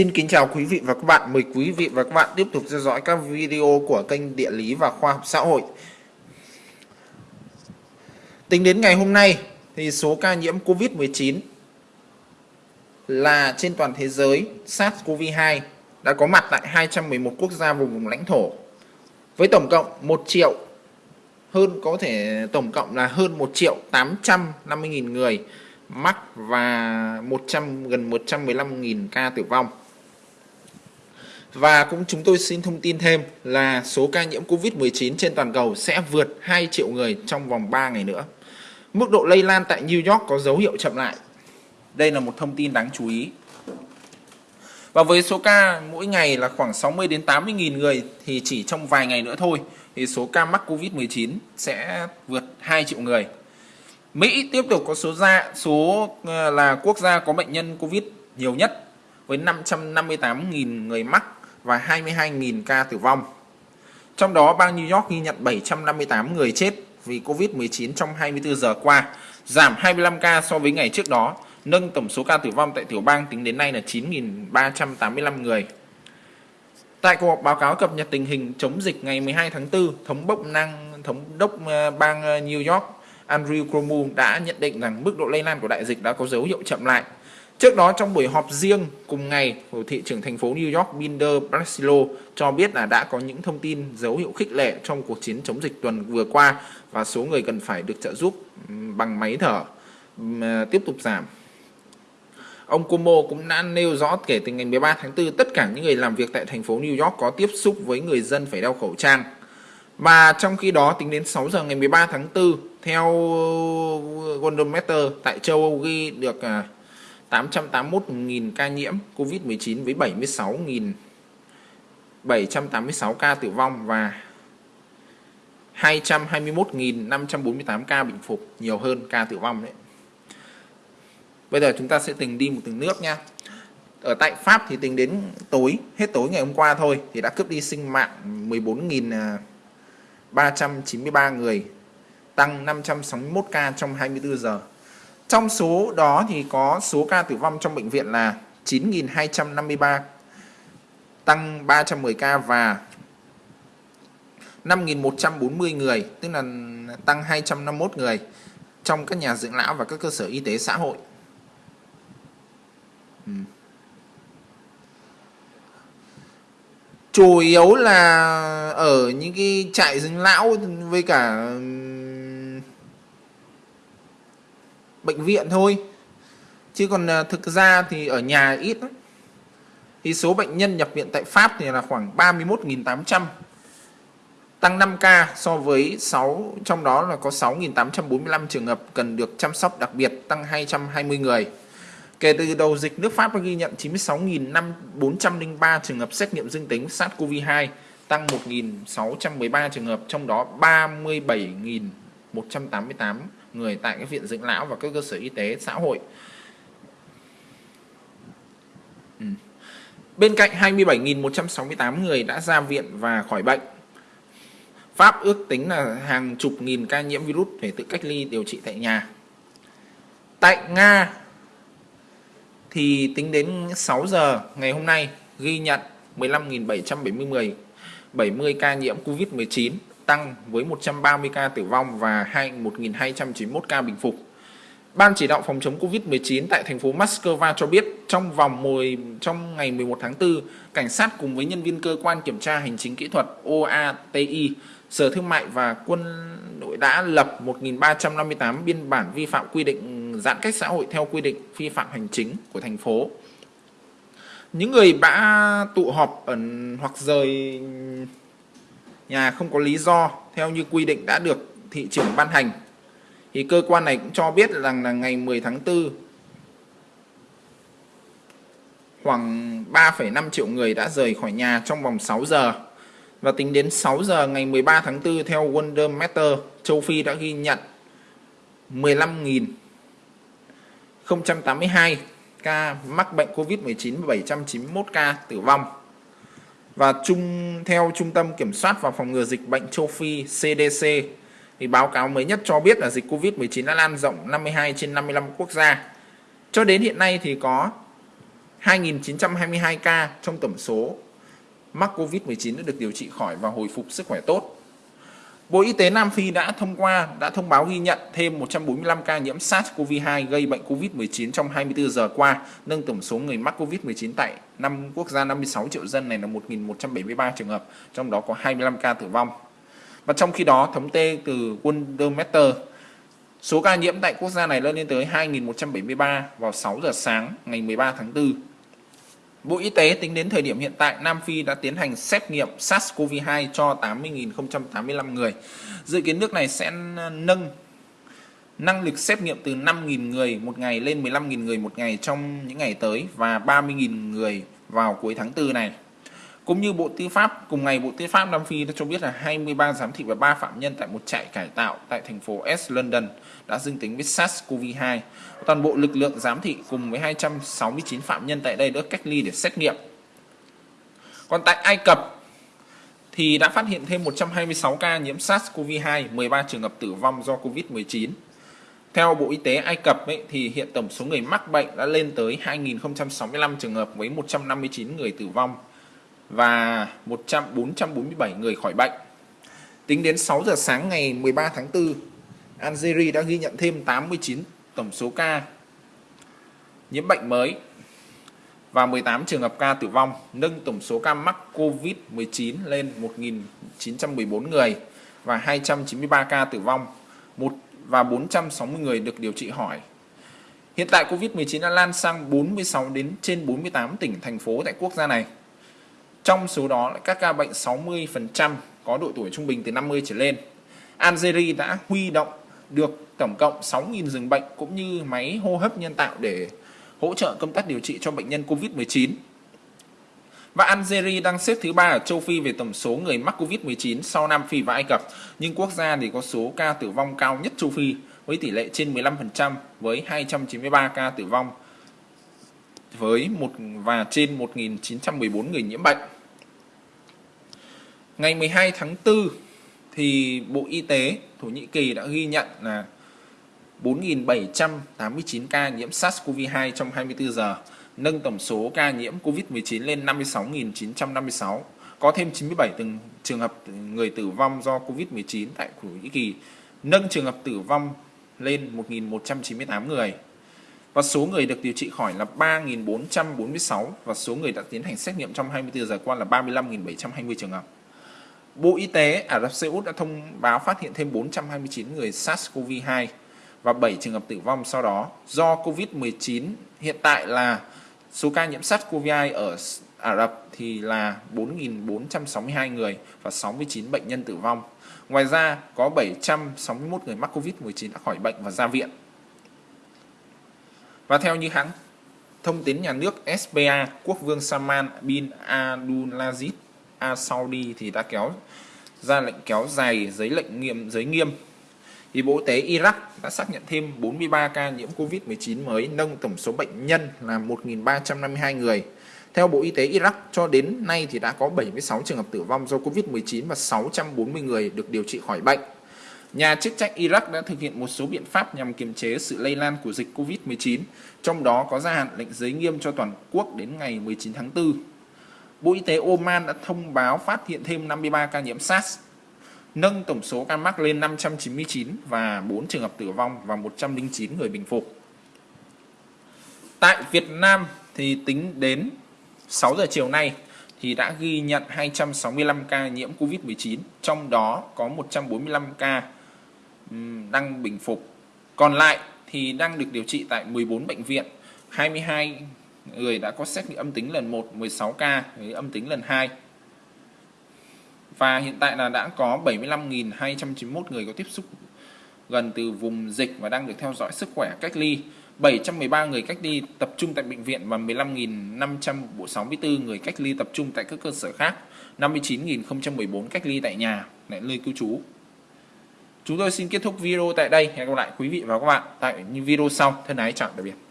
Xin kính chào quý vị và các bạn. Mời quý vị và các bạn tiếp tục theo dõi các video của kênh Địa lý và Khoa học xã hội. Tính đến ngày hôm nay thì số ca nhiễm COVID-19 là trên toàn thế giới SARS-CoV-2 đã có mặt tại 211 quốc gia vùng vùng lãnh thổ, với tổng cộng 1 triệu, hơn, có thể tổng cộng là hơn 1 triệu 850.000 người mắc và 100 gần 115.000 ca tử vong. Và cũng chúng tôi xin thông tin thêm là số ca nhiễm Covid-19 trên toàn cầu sẽ vượt 2 triệu người trong vòng 3 ngày nữa. Mức độ lây lan tại New York có dấu hiệu chậm lại. Đây là một thông tin đáng chú ý. Và với số ca mỗi ngày là khoảng 60 đến 80 nghìn người thì chỉ trong vài ngày nữa thôi thì số ca mắc Covid-19 sẽ vượt 2 triệu người. Mỹ tiếp tục có số ra số ờ, là quốc gia có bệnh nhân Covid nhiều nhất với 558.000 người mắc và 22.000 ca tử vong. Trong đó bang New York ghi nhận 758 người chết vì Covid-19 trong 24 giờ qua, giảm 25 ca so với ngày trước đó, nâng tổng số ca tử vong tại tiểu bang tính đến nay là 9.385 người. Tại cuộc họp báo cáo cập nhật tình hình chống dịch ngày 12 tháng 4, thống đốc năng thống đốc ờ, bang ờ, New York Andrew Cuomo đã nhận định rằng mức độ lây lan của đại dịch đã có dấu hiệu chậm lại. Trước đó, trong buổi họp riêng cùng ngày, của thị trưởng thành phố New York Binder Brasilo cho biết là đã có những thông tin dấu hiệu khích lệ trong cuộc chiến chống dịch tuần vừa qua và số người cần phải được trợ giúp bằng máy thở à, tiếp tục giảm. Ông Cuomo cũng đã nêu rõ kể từ ngày 13 tháng 4 tất cả những người làm việc tại thành phố New York có tiếp xúc với người dân phải đeo khẩu trang. Và trong khi đó, tính đến 6 giờ ngày 13 tháng 4 theo Goldometer tại châu Âu ghi được à, 881.000 ca nhiễm COVID-19 với 76.786 ca tử vong và 221.548 ca bình phục nhiều hơn ca tử vong đấy. Bây giờ chúng ta sẽ từng đi một từng nước nha. Ở tại Pháp thì tính đến tối, hết tối ngày hôm qua thôi thì đã cướp đi sinh mạng 14.393 à, người tăng 561 ca trong 24 giờ. Trong số đó thì có số ca tử vong trong bệnh viện là 9.253 tăng 310 ca và 5.140 người, tức là tăng 251 người trong các nhà dưỡng lão và các cơ sở y tế xã hội. Ừ. Chủ yếu là ở những cái trại dưỡng lão với cả bệnh viện thôi. Chứ còn à, thực ra thì ở nhà ít lắm. thì số bệnh nhân nhập viện tại Pháp thì là khoảng 31.800 tăng 5 ca so với 6 trong đó là có 6.845 trường hợp cần được chăm sóc đặc biệt, tăng 220 người. Kể từ đầu dịch, nước Pháp đã ghi nhận 96.403 trường hợp xét nghiệm dương tính SARS-CoV-2 tăng 1.613 trường hợp, trong đó 37.188 người tại các viện dưỡng lão và các cơ sở y tế, xã hội. Ừ. Bên cạnh 27.168 người đã ra viện và khỏi bệnh. Pháp ước tính là hàng chục nghìn ca nhiễm virus phải tự cách ly điều trị tại nhà. Tại Nga thì tính đến 6 giờ ngày hôm nay ghi nhận 15.770 70 ca nhiễm COVID-19 tăng với 130 ca tử vong và 1.291 ca bình phục. Ban chỉ đạo phòng chống Covid-19 tại thành phố Moscow cho biết trong vòng 10, trong ngày 11 tháng 4, cảnh sát cùng với nhân viên cơ quan kiểm tra hành chính kỹ thuật OATI, Sở Thương mại và Quân đội đã lập 1.358 biên bản vi phạm quy định giãn cách xã hội theo quy định vi phạm hành chính của thành phố. Những người đã tụ họp ẩn hoặc rời nhà không có lý do theo như quy định đã được thị trưởng ban hành. Thì cơ quan này cũng cho biết rằng là ngày 10 tháng 4 khoảng 3,5 triệu người đã rời khỏi nhà trong vòng 6 giờ. Và tính đến 6 giờ ngày 13 tháng 4 theo Wonder Matter châu Phi đã ghi nhận 15.082 ca mắc bệnh COVID-19 và 791 ca tử vong và chung, theo Trung tâm Kiểm soát và Phòng ngừa Dịch bệnh châu Phi CDC thì báo cáo mới nhất cho biết là dịch Covid-19 đã lan rộng 52 trên 55 quốc gia. Cho đến hiện nay thì có 2.922 ca trong tổng số mắc Covid-19 đã được điều trị khỏi và hồi phục sức khỏe tốt. Bộ Y tế Nam Phi đã thông qua đã thông báo ghi nhận thêm 145 ca nhiễm SARS-CoV-2 gây bệnh COVID-19 trong 24 giờ qua, nâng tổng số người mắc COVID-19 tại năm quốc gia 56 triệu dân này là 1.173 trường hợp, trong đó có 25 ca tử vong. Và trong khi đó, thống kê từ Wondermeter, số ca nhiễm tại quốc gia này lên tới 2.173 vào 6 giờ sáng ngày 13 tháng 4. Bộ Y tế tính đến thời điểm hiện tại, Nam Phi đã tiến hành xét nghiệm SARS-CoV-2 cho 80.085 người. Dự kiến nước này sẽ nâng năng lực xét nghiệm từ 5.000 người một ngày lên 15.000 người một ngày trong những ngày tới và 30.000 người vào cuối tháng 4 này. Cũng như Bộ Tư pháp, cùng ngày Bộ Tư pháp Nam Phi đã cho biết là 23 giám thị và 3 phạm nhân tại một trại cải tạo tại thành phố S London đã dương tính với SARS-CoV-2. Toàn bộ lực lượng giám thị cùng với 269 phạm nhân tại đây đã cách ly để xét nghiệm. Còn tại Ai Cập thì đã phát hiện thêm 126 ca nhiễm SARS-CoV-2, 13 trường hợp tử vong do COVID-19. Theo Bộ Y tế Ai Cập ấy, thì hiện tổng số người mắc bệnh đã lên tới 2.065 trường hợp với 159 người tử vong và 100 447 người khỏi bệnh. Tính đến 6 giờ sáng ngày 13 tháng 4, Algeria đã ghi nhận thêm 89 tổng số ca nhiễm bệnh mới và 18 trường hợp ca tử vong, nâng tổng số ca mắc COVID-19 lên 1.914 người và 293 ca tử vong, một và 460 người được điều trị khỏi. Hiện tại COVID-19 đã lan sang 46 đến trên 48 tỉnh thành phố tại quốc gia này. Trong số đó các ca bệnh 60% có độ tuổi trung bình từ 50 trở lên. Algeria đã huy động được tổng cộng 6.000 giường bệnh cũng như máy hô hấp nhân tạo để hỗ trợ công tác điều trị cho bệnh nhân COVID-19. Và Algeria đang xếp thứ ba ở châu Phi về tổng số người mắc COVID-19 sau Nam Phi và Ai Cập, nhưng quốc gia thì có số ca tử vong cao nhất châu Phi với tỷ lệ trên 15% với 293 ca tử vong với một và trên 1.914 người nhiễm bệnh. Ngày 12 tháng 4 thì Bộ Y tế Thổ Nhĩ Kỳ đã ghi nhận là 4.789 ca nhiễm SARS-CoV-2 trong 24 giờ, nâng tổng số ca nhiễm COVID-19 lên 56.956. Có thêm 97 từng trường hợp người tử vong do COVID-19 tại Thổ Nhĩ Kỳ, nâng trường hợp tử vong lên 1.198 người. Và số người được điều trị khỏi là 3.446 và số người đã tiến hành xét nghiệm trong 24 giờ qua là 35.720 trường hợp. Bộ Y tế Ả Rập Xê Út đã thông báo phát hiện thêm 429 người SARS-CoV-2 và 7 trường hợp tử vong sau đó do COVID-19. Hiện tại là số ca nhiễm SARS-CoV-2 ở Ả Rập thì là 4.462 người và 69 bệnh nhân tử vong. Ngoài ra, có 761 người mắc COVID-19 đã khỏi bệnh và ra viện. Và theo như hãng thông tín nhà nước SPA, quốc vương Salman bin Abdulaziz Al Saudi thì đã kéo ra lệnh kéo dài giấy lệnh nghiêm giới nghiêm thì Bộ Y tế Iraq đã xác nhận thêm 43 ca nhiễm Covid-19 mới, nâng tổng số bệnh nhân là 1.352 người. Theo Bộ Y tế Iraq, cho đến nay thì đã có 76 trường hợp tử vong do Covid-19 và 640 người được điều trị khỏi bệnh. Nhà chức trách Iraq đã thực hiện một số biện pháp nhằm kiềm chế sự lây lan của dịch Covid-19, trong đó có gia hạn lệnh giới nghiêm cho toàn quốc đến ngày 19 tháng 4. Bộ Y tế Oman đã thông báo phát hiện thêm 53 ca nhiễm SARS, nâng tổng số ca mắc lên 599 và 4 trường hợp tử vong và 109 người bình phục. Tại Việt Nam thì tính đến 6 giờ chiều nay thì đã ghi nhận 265 ca nhiễm Covid-19, trong đó có 145 ca đang bình phục. Còn lại thì đang được điều trị tại 14 bệnh viện, 22 người đã có xét nghiệm âm tính lần 1 16 ca, với âm tính lần 2. Và hiện tại là đã có 75.291 người có tiếp xúc gần từ vùng dịch và đang được theo dõi sức khỏe cách ly. 713 người cách ly tập trung tại bệnh viện và 15.564 người cách ly tập trung tại các cơ sở khác. 59.014 cách ly tại nhà, tại nơi cư trú. Chúng tôi xin kết thúc video tại đây. Hẹn gặp lại quý vị và các bạn tại những video sau. Thân ái, chào tạm biệt.